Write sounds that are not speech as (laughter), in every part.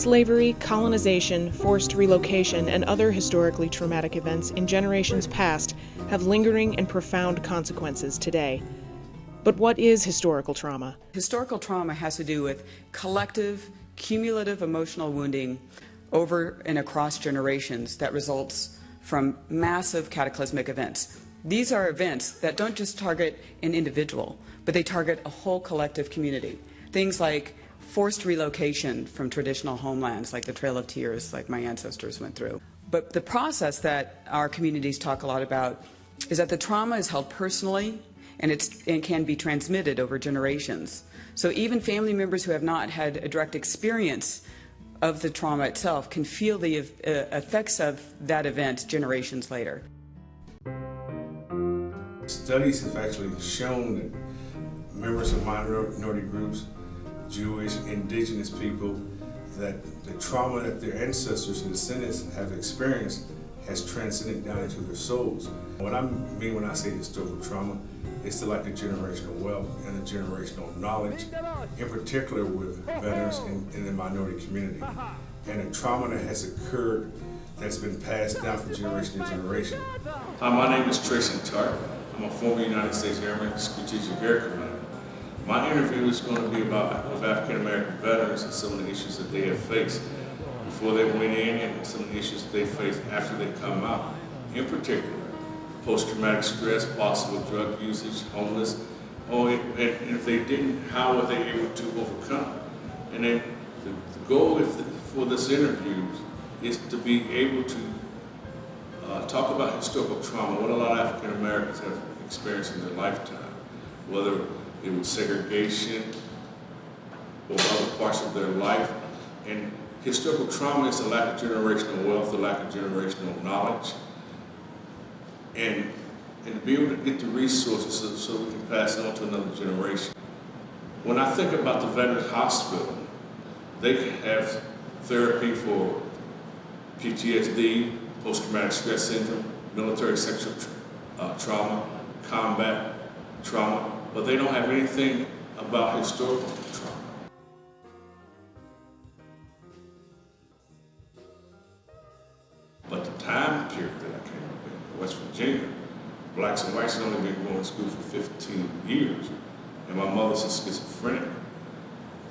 Slavery, colonization, forced relocation, and other historically traumatic events in generations past have lingering and profound consequences today. But what is historical trauma? Historical trauma has to do with collective, cumulative emotional wounding over and across generations that results from massive cataclysmic events. These are events that don't just target an individual, but they target a whole collective community. Things like forced relocation from traditional homelands like the Trail of Tears, like my ancestors went through. But the process that our communities talk a lot about is that the trauma is held personally and, it's, and can be transmitted over generations. So even family members who have not had a direct experience of the trauma itself can feel the uh, effects of that event generations later. Studies have actually shown that members of minority groups Jewish, indigenous people, that the trauma that their ancestors and descendants have experienced has transcended down into their souls. What I mean when I say historical trauma it's to like the generational wealth and the generational knowledge, in particular with veterans in, in the minority community. And the trauma that has occurred that's been passed down from generation to generation. Hi, my name is Tracy Tart. I'm a former United States Airman Strategic Air Commander. My interview is going to be about African American veterans and some of the issues that they have faced before they went in and some of the issues that they face after they come out. In particular, post-traumatic stress, possible drug usage, homeless, or if, and if they didn't, how were they able to overcome? And then the, goal for this interview is to be able to uh, talk about historical trauma, what a lot of African Americans have experienced in their lifetime, whether it was segregation or other parts of their life. And historical trauma is the lack of generational wealth, the lack of generational knowledge. And, and to be able to get the resources so, so we can pass it on to another generation. When I think about the Veterans Hospital, they have therapy for PTSD, post-traumatic stress syndrome, military sexual tra uh, trauma, combat trauma, but they don't have anything about historical trauma. But the time period that I came up in, West Virginia, blacks and whites had only been going to school for 15 years, and my mother's a schizophrenic.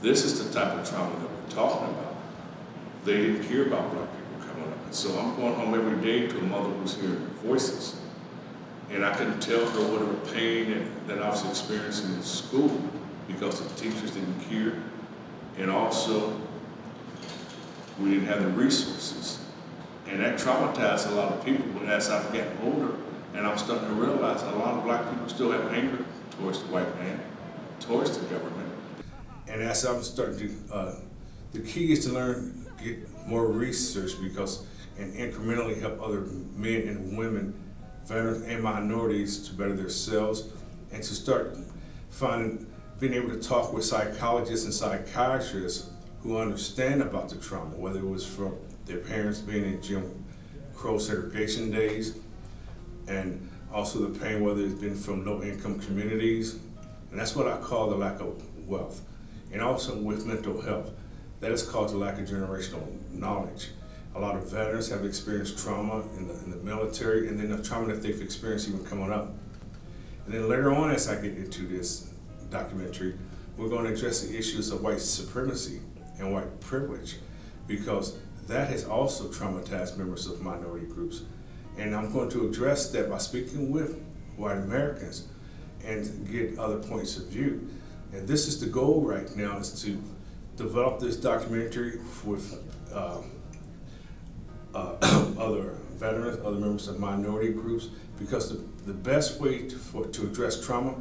This is the type of trauma that we're talking about. They didn't care about black people coming up. And so I'm going home every day to a mother who's hearing voices and I couldn't tell her what her pain that, that I was experiencing in school because the teachers didn't care. And also, we didn't have the resources. And that traumatized a lot of people. But as I've gotten older, and I'm starting to realize a lot of black people still have anger towards the white man, towards the government. And as I'm starting to, uh, the key is to learn, get more research because, and incrementally help other men and women veterans and minorities to better themselves and to start finding, being able to talk with psychologists and psychiatrists who understand about the trauma, whether it was from their parents being in Jim Crow segregation days, and also the pain, whether it's been from low-income communities, and that's what I call the lack of wealth. And also with mental health, that is called the lack of generational knowledge. A lot of veterans have experienced trauma in the, in the military and then the trauma that they've experienced even coming up. And then later on as I get into this documentary, we're going to address the issues of white supremacy and white privilege because that has also traumatized members of minority groups. And I'm going to address that by speaking with white Americans and get other points of view. And this is the goal right now is to develop this documentary with uh, uh, (coughs) other veterans, other members of minority groups, because the, the best way to, for, to address trauma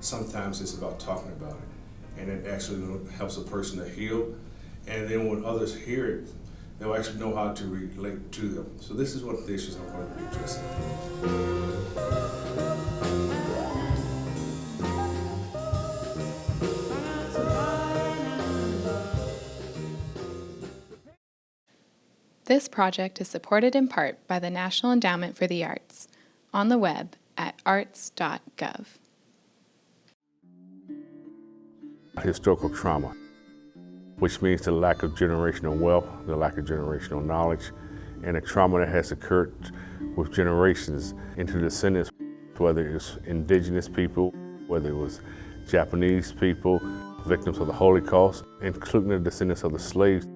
sometimes is about talking about it. And it actually helps a person to heal. And then when others hear it, they'll actually know how to relate to them. So this is one of the issues I'm going to be addressing. This project is supported in part by the National Endowment for the Arts on the web at arts.gov. Historical trauma. which means the lack of generational wealth, the lack of generational knowledge, and the trauma that has occurred with generations into descendants, whether it's indigenous people, whether it was Japanese people, victims of the Holocaust, including the descendants of the slaves.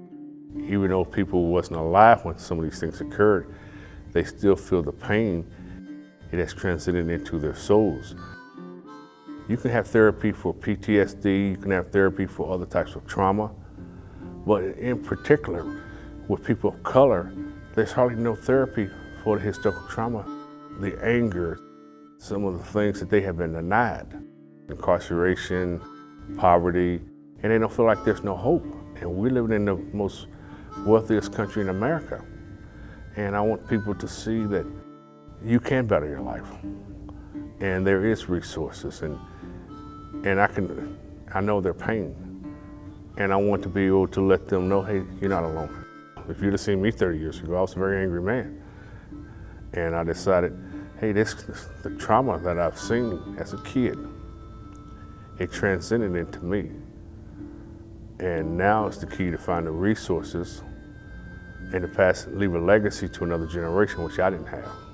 Even though people wasn't alive when some of these things occurred, they still feel the pain. It has transcended into their souls. You can have therapy for PTSD, you can have therapy for other types of trauma, but in particular, with people of color, there's hardly no therapy for the historical trauma. The anger, some of the things that they have been denied, incarceration, poverty, and they don't feel like there's no hope. And we're living in the most wealthiest country in America. And I want people to see that you can better your life. And there is resources and and I can I know their pain. And I want to be able to let them know, hey, you're not alone. If you'd have seen me 30 years ago, I was a very angry man. And I decided, hey, this the trauma that I've seen as a kid, it transcended into me. And now it's the key to find the resources and to pass, leave a legacy to another generation, which I didn't have.